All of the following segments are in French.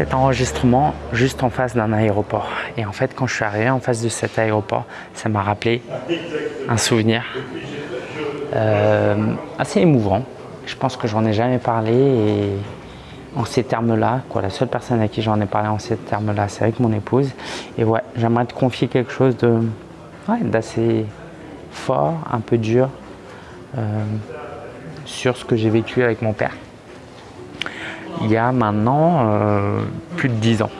cet enregistrement juste en face d'un aéroport. Et en fait, quand je suis arrivé en face de cet aéroport, ça m'a rappelé un souvenir euh, assez émouvant. Je pense que j'en ai jamais parlé et en ces termes-là. La seule personne à qui j'en ai parlé en ces termes-là, c'est avec mon épouse. Et ouais, j'aimerais te confier quelque chose de d'assez fort, un peu dur, euh, sur ce que j'ai vécu avec mon père. Il y a maintenant euh, plus de dix ans.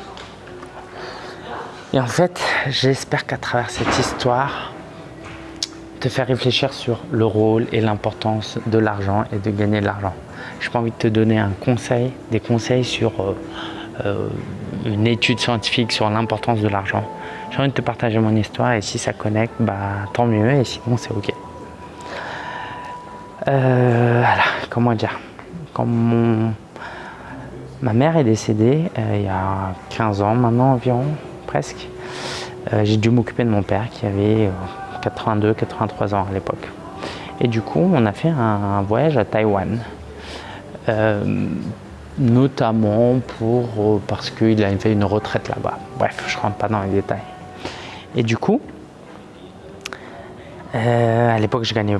Et en fait, j'espère qu'à travers cette histoire, te faire réfléchir sur le rôle et l'importance de l'argent et de gagner de l'argent. Je pas envie de te donner un conseil, des conseils sur euh, euh, une étude scientifique sur l'importance de l'argent. J'ai envie de te partager mon histoire et si ça connecte, bah, tant mieux et sinon c'est ok. Voilà, comment dire? Quand ma mère est décédée, il y a 15 ans maintenant environ, presque, j'ai dû m'occuper de mon père qui avait 82, 83 ans à l'époque. Et du coup, on a fait un voyage à Taïwan. Euh, notamment pour, euh, parce qu'il a fait une retraite là-bas. Bref, je ne rentre pas dans les détails. Et du coup, euh, à l'époque, je gagnais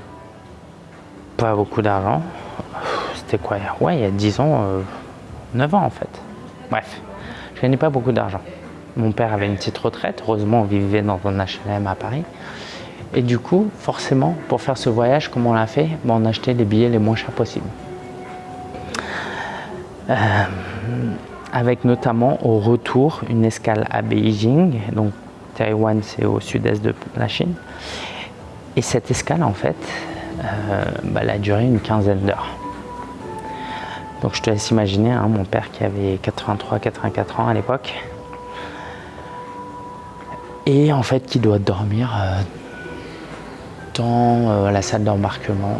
pas beaucoup d'argent. C'était quoi Ouais, il y a 10 ans, 9 ans en fait. Bref, je gagnais pas beaucoup d'argent. Mon père avait une petite retraite. Heureusement, on vivait dans un HLM à Paris. Et du coup, forcément, pour faire ce voyage, comme on l'a fait, on a acheté les billets les moins chers possibles. Euh, avec notamment au retour une escale à Beijing, donc Taïwan c'est au sud-est de la Chine. Et cette escale en fait, euh, bah, elle a duré une quinzaine d'heures. Donc je te laisse imaginer, hein, mon père qui avait 83-84 ans à l'époque, et en fait qui doit dormir euh, dans la salle d'embarquement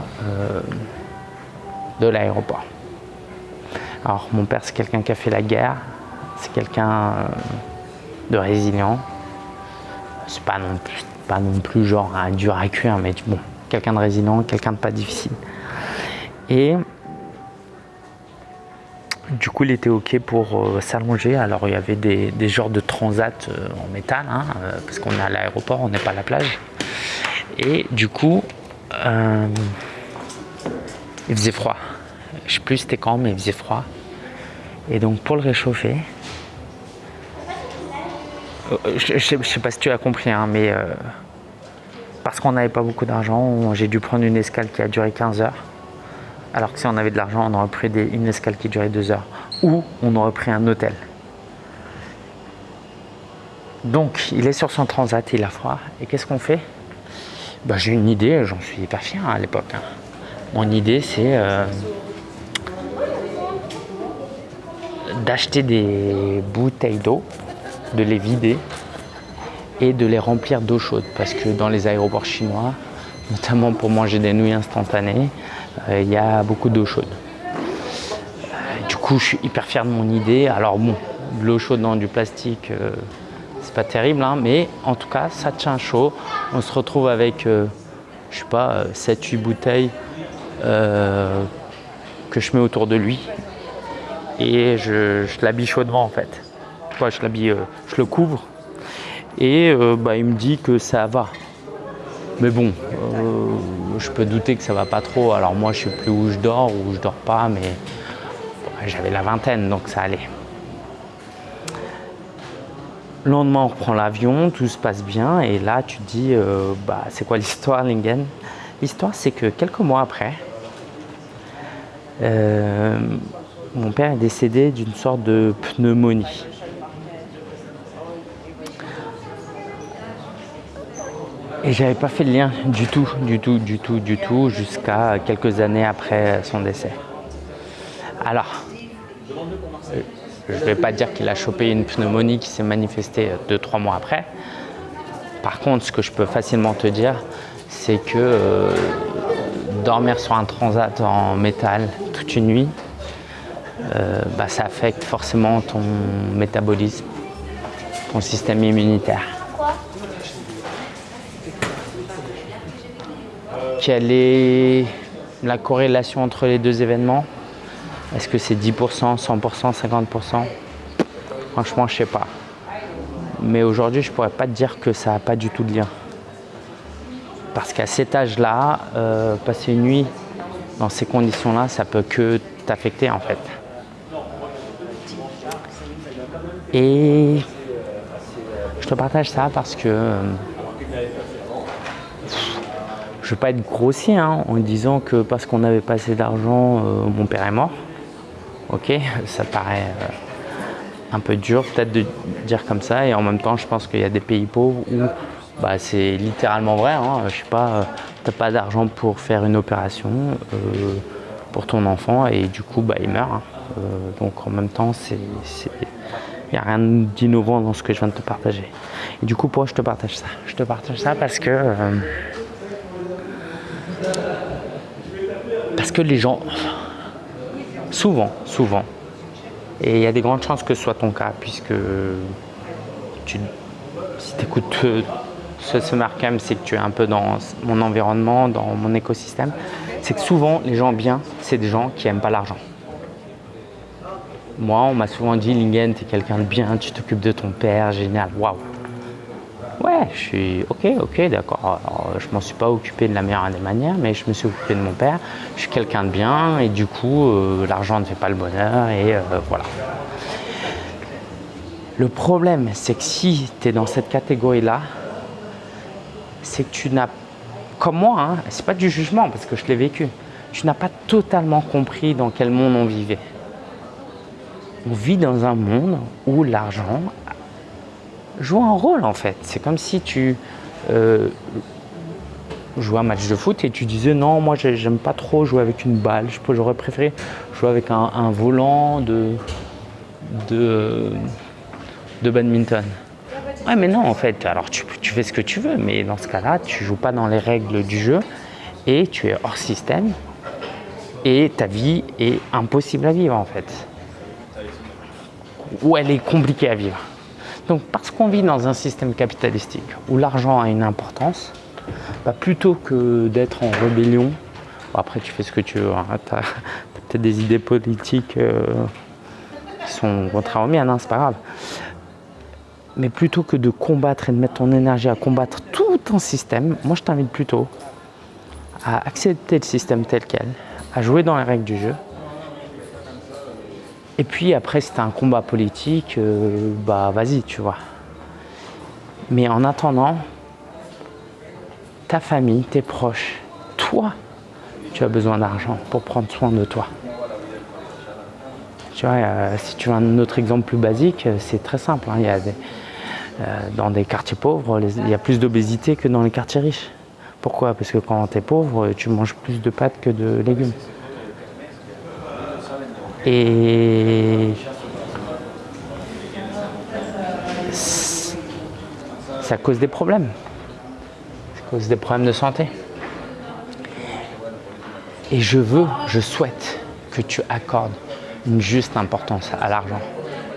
de l'aéroport. Alors mon père c'est quelqu'un qui a fait la guerre, c'est quelqu'un euh, de résilient. C'est pas non plus, pas non plus genre un dur à cuire, mais bon, quelqu'un de résilient, quelqu'un de pas difficile. Et du coup, il était OK pour euh, s'allonger. Alors, il y avait des, genres de transat euh, en métal, hein, parce qu'on est à l'aéroport, on n'est pas à la plage. Et du coup, il faisait froid. Je sais plus c'était quand, mais il faisait froid. Et donc pour le réchauffer, euh, je, ne sais pas si tu as compris, hein, mais euh, parce qu'on n'avait pas beaucoup d'argent, j'ai dû prendre une escale qui a duré 15 heures. Alors que si on avait de l'argent, on aurait pris une escale qui durait 2 heures. Ou on aurait pris un hôtel. Donc il est sur son transat, il a froid. Et qu'est-ce qu'on fait? Bah, J'ai une idée, j'en suis hyper fier à l'époque. Hein. Mon idée c'est... Euh, d'acheter des bouteilles d'eau, de les vider et de les remplir d'eau chaude parce que dans les aéroports chinois, notamment pour manger des nouilles instantanées, il y a beaucoup d'eau chaude. Euh, du coup, je suis hyper fier de mon idée. Alors bon, de l'eau chaude dans du plastique, euh, c'est pas terrible, hein, mais en tout cas, ça tient chaud. On se retrouve avec, je sais pas, 7-8 bouteilles que je mets autour de lui et je, l'habille chaudement en fait. je l'habille, euh, je le couvre et euh, bah, il me dit que ça va. Mais bon, euh, je peux douter que ça va pas trop. Alors moi, je sais plus où je dors ou je dors pas, mais j'avais la vingtaine, donc ça allait. Le lendemain, on reprend l'avion, tout se passe bien, et là, tu te dis, bah, c'est quoi l'histoire, Lingen? L'histoire, c'est que quelques mois après, mon père est décédé d'une sorte de pneumonie. Et j'avais pas fait le lien du tout, du tout, du tout, du tout, jusqu'à quelques années après son décès. Alors, je ne vais pas dire qu'il a chopé une pneumonie qui s'est manifestée deux, trois mois après. Par contre, ce que je peux facilement te dire, c'est que euh, dormir sur un transat en métal toute une nuit, euh, bah, ça affecte forcément ton métabolisme, ton système immunitaire. Quelle est la corrélation entre les deux événements Est-ce que c'est 10%, 100%, 50% Franchement, je sais pas. Mais aujourd'hui, je pourrais pas te dire que ça n'a pas du tout de lien. Parce qu'à cet âge-là, euh, passer une nuit dans ces conditions-là, ça peut que t'affecter en fait. Et je te partage ça parce que euh, je pas être grossier hein, en disant que parce qu'on n'avait pas assez d'argent, euh, mon père est mort. Ok, ça paraît un peu dur peut-être de dire comme ça et en même temps je pense qu'il y a des pays pauvres où bah, c'est littéralement vrai. Hein. Je sais pas, euh, t'as pas d'argent pour faire une opération euh, pour ton enfant et du coup bah, il meurt. Hein. Euh, donc en même temps, c'est, il n'y a rien d'innovant dans ce que je viens de te partager. Et du coup, pourquoi je te partage ça? Je te partage ça parce que parce que les gens, souvent, souvent, et il y a des grandes chances que ce soit ton cas, puisque tu, si tu écoutes ce, ce Markham, c'est que tu es un peu dans mon environnement, dans mon écosystème. C'est que souvent, les gens bien, c'est des gens qui n'aiment pas l'argent. Moi, on m'a souvent dit, Lingen, tu es quelqu'un de bien, tu t'occupes de ton père, génial, waouh. Ouais, je suis ok, ok, d'accord. Je m'en suis pas occupé de la meilleure des manières, mais je me suis occupé de mon père. Je suis quelqu'un de bien et du coup, euh, l'argent ne fait pas le bonheur et euh, voilà. Le problème, c'est que si tu es dans cette catégorie-là, c'est que tu n'as, comme moi, hein, c'est pas du jugement parce que je l'ai vécu, tu n'as pas totalement compris dans quel monde on vivait. On vit dans un monde où l'argent joue un rôle en fait. C'est comme si tu euh, jouais un match de foot et tu disais non, moi j'aime pas trop jouer avec une balle, j'aurais préféré jouer avec un, volant de, de, badminton. Ouais, mais non en fait, alors tu, tu fais ce que tu veux, mais dans ce cas-là, tu joues pas dans les règles du jeu et tu es hors système et ta vie est impossible à vivre en fait. Ou elle est compliquée à vivre. Donc parce qu'on vit dans un système capitalistique où l'argent a une importance, bah, plutôt que d'être en rébellion, après tu fais ce que tu veux, hein, tu as, peut-être des idées politiques euh, qui sont contraires aux miennes, hein, c'est pas grave. Mais plutôt que de combattre et de mettre ton énergie à combattre tout un système, moi je t'invite plutôt à accepter le système tel quel, à jouer dans les règles du jeu, et puis après, c'était un combat politique, euh, bah vas-y, tu vois. Mais en attendant, ta famille, tes proches, toi, tu as besoin d'argent pour prendre soin de toi. Tu vois, euh, si tu veux un autre exemple plus basique, euh, c'est très simple. Hein. dans des quartiers pauvres, il y a plus d'obésité que dans les quartiers riches. Pourquoi? Parce que quand tu es pauvre, tu manges plus de pâtes que de légumes. Et ça cause des problèmes. Ça cause des problèmes de santé. Et je veux, je souhaite que tu accordes une juste importance à l'argent.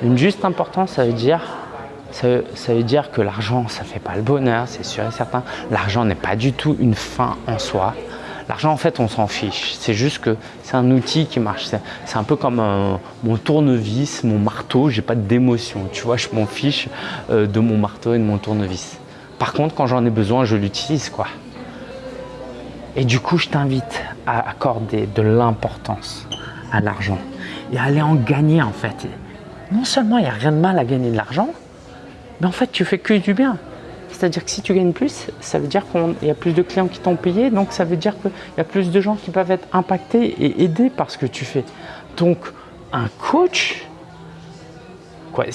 Une juste importance, ça veut dire, ça veut dire que l'argent, ça ne fait pas le bonheur, c'est sûr et certain. L'argent n'est pas du tout une fin en soi. L'argent, en fait, on s'en fiche. C'est juste que c'est un outil qui marche. C'est un peu comme mon tournevis, mon marteau. J'ai pas d'émotion. Tu vois, je m'en fiche euh, de mon marteau et de mon tournevis. Par contre, quand j'en ai besoin, je l'utilise, quoi. Et du coup, je t'invite à accorder de l'importance à l'argent et à aller en gagner, en fait. Non seulement il n'y a rien de mal à gagner de l'argent, mais en fait, tu fais que du bien. C'est-à-dire que si tu gagnes plus, ça veut dire qu'il y a plus de clients qui t'ont payé, donc ça veut dire qu'il y a plus de gens qui peuvent être impactés et aidés par ce que tu fais. Donc, un coach, quoi,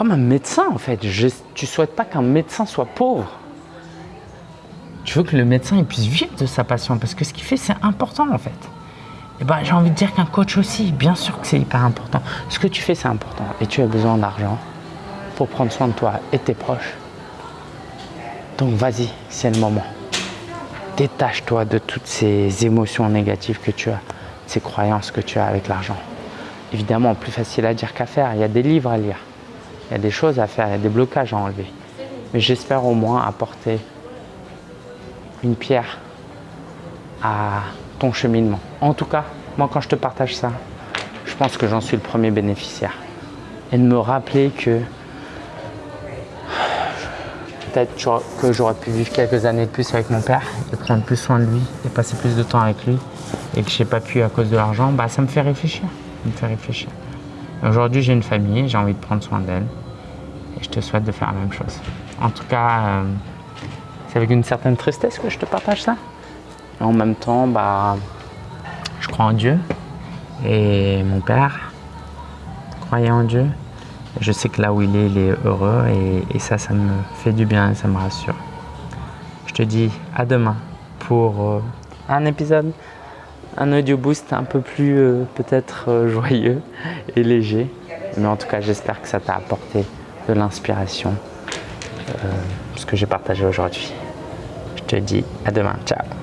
comme un médecin en fait. Je, tu souhaites pas qu'un médecin soit pauvre. Tu veux que le médecin puisse vivre de sa passion parce que ce qu'il fait, c'est important en fait. Et eh ben, j'ai envie de dire qu'un coach aussi, bien sûr que c'est hyper important. Ce que tu fais, c'est important et tu as besoin d'argent pour prendre soin de toi et tes proches. Donc vas-y, c'est le moment. Détache-toi de toutes ces émotions négatives que tu as, ces croyances que tu as avec l'argent. Évidemment, plus facile à dire qu'à faire. Il y a des livres à lire, il y a des choses à faire, il y a des blocages à enlever. Mais j'espère au moins apporter une pierre à ton cheminement. En tout cas, moi quand je te partage ça, je pense que j'en suis le premier bénéficiaire. Et de me rappeler que peut-être que j'aurais pu vivre quelques années de plus avec mon père et prendre plus soin de lui et passer plus de temps avec lui et que je n'ai pas pu à cause de l'argent, bah, ça me fait réfléchir. Me fait réfléchir. Aujourd'hui, j'ai une famille, j'ai envie de prendre soin d'elle et je te souhaite de faire la même chose. En tout cas, euh, c'est avec une certaine tristesse que je te partage ça. Et en même temps, bah, je crois en Dieu et mon père croyait en Dieu. Je sais que là où il est, il est heureux et, ça, ça me fait du bien et ça me rassure. Je te dis à demain pour euh, un épisode, un audio boost un peu plus euh, peut-être euh, joyeux et léger. Mais en tout cas, j'espère que ça t'a apporté de l'inspiration, ce que j'ai partagé aujourd'hui. Je te dis à demain. Ciao